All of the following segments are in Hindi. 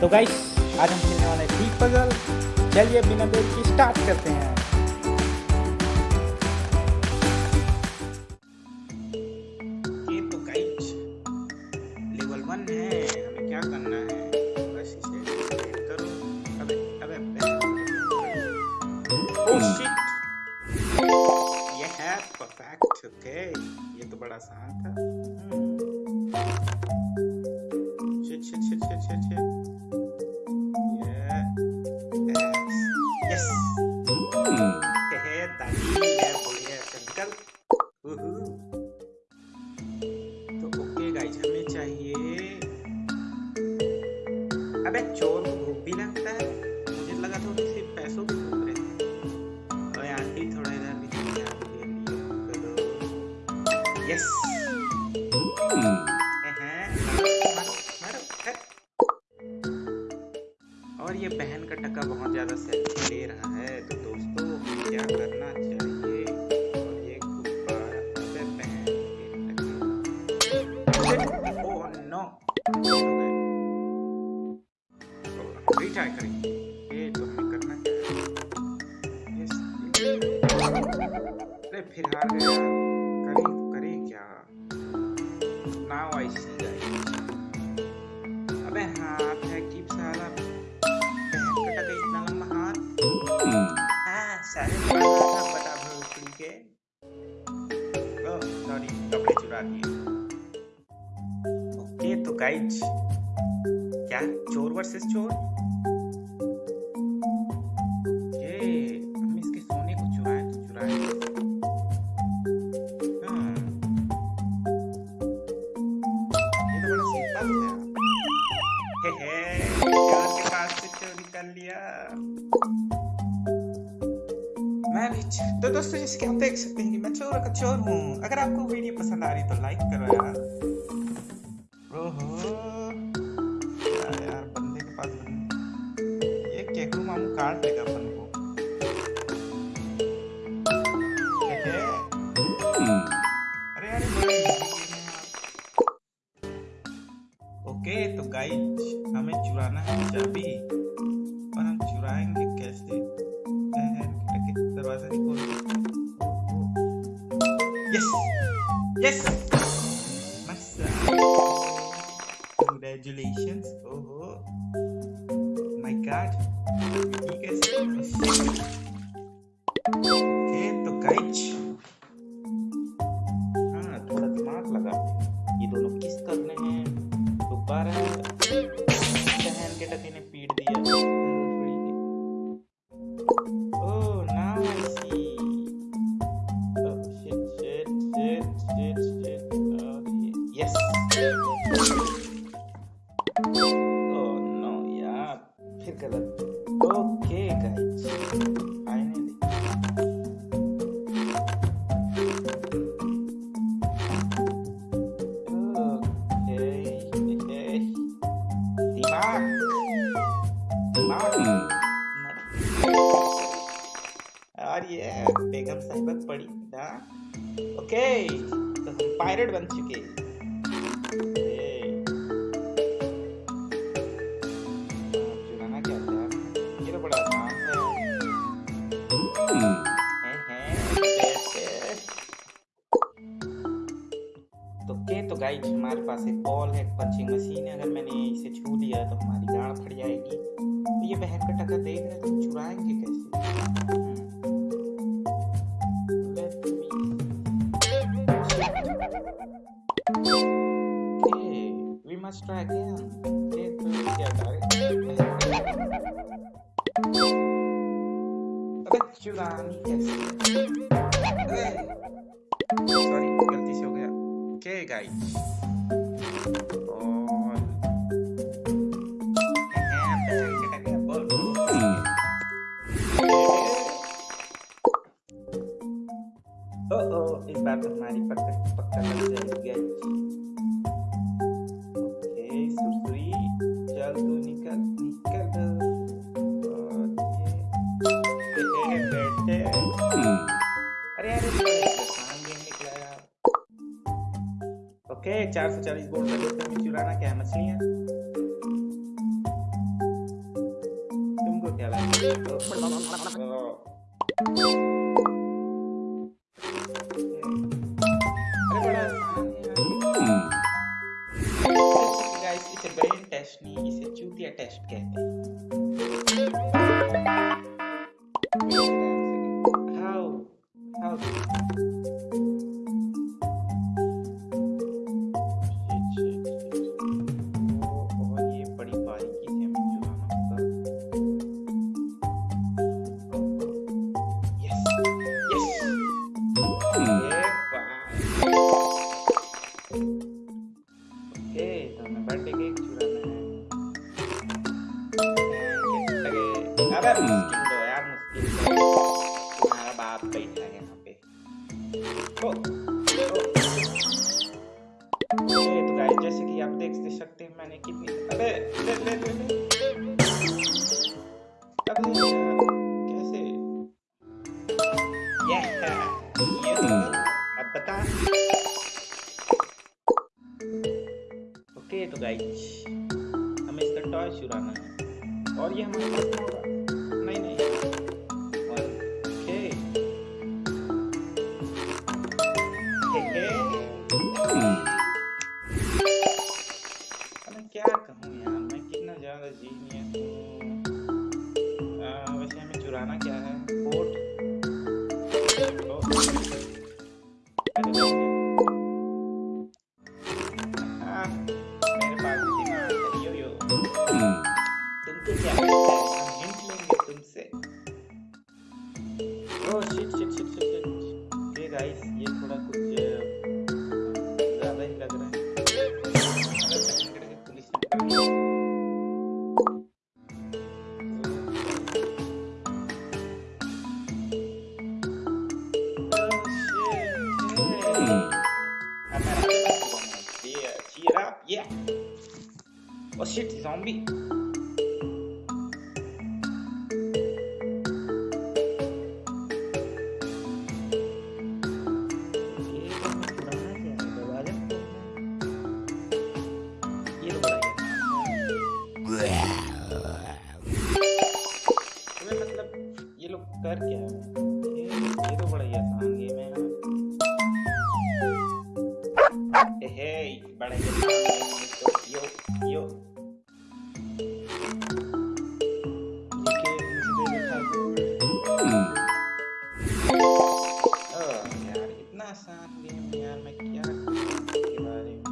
तो गाइस आज हम खेलने वाले डीप पजल चलिए बिना देर की स्टार्ट करते हैं। ये तो गाइस लेवल वन है हमें क्या करना है? बस इसे करो। अबे अबे अबे ओह शिट ये है परफेक्ट ओके ये तो बड़ा आसान था। शिट शिट यस हे तो ओके गाइस हमें चाहिए अबे चोर को भूख भी लगता है मुझे लगा था सिर्फ़ पैसों की भूख आंटी थोड़ा इधर भी यस फिर हार गया करें करें क्या? नाउ आई सी गाइस अबे हाथ है साला बहन का इतना लंबा हाथ? हाँ सारे था के। ओह सॉरी कपड़े चुरा दिए। ओके तो गाइस क्या? चोर वर्सेस चोर? तो दोस्तों, जैसे कि आप देख सकते हैं कि मैं चोर का चोर हूँ। अगर आपको वीडियो पसंद आ रही तो लाइक करो यार। यार, बंदे के पास ये केकू मामू काट लेगा अपन को। अरे यार। ओके तो गाइस हमें चुराना है चाबी और हम चुराएँगे नहीं खोल यस यस Congratulations. ओहो माय गॉड ये कैसे ओके तो गाइस हाँ थोड़ा दिमाग लगा। ये दोनों किस करने हैं? दोबारा बहन के टके ने पीट दिया। ना ओके तो हम पायरेट बन चुके था हमारे पास एक बॉल है पंचिंग मशीन है अगर मैंने इसे छू लिया तो हमारी गाड़ फट जाएगी तो ये बहन का टका देख रहे तो चुराएँगे कैसे Okay, we must try again. Okay, तो क्या करें? अबे चुरानी कैसे? अबे सॉरी गलती से हो गया. Okay, guys. dan nikel dan Oke, cari cari bor bor kami curah nak ya mesinnya. Tunggu dia lagi. Oh, How? How? तो गाइज़ हमें इसका टॉर्च चुराना है। और ये हमारे पास अच्छा होगा। नहीं नहीं। hmm. क्या कहूँ यार मैं कितना ज़्यादा जी नहीं shit, zombie. penasaran dengan makian kembali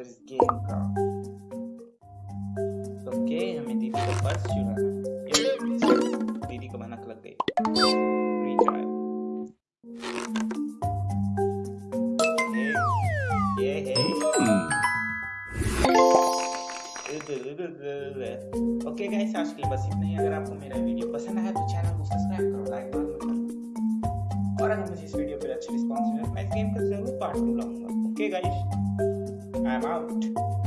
master इस गेम का तो के हमें दीदी को बस चुराना दीदी को मनक लग गई ओके गाइस आज के लिए बस इतना ही अगर आपको मेरा वीडियो पसंद आया तो चैनल को सब्सक्राइब करो लाइक और और अगर मुझे इस वीडियो पर अच्छी रिस्पॉन्स मिले मैं गेम का ज़रूर पार्ट टू लाऊँगा ओके गाइस I'm out.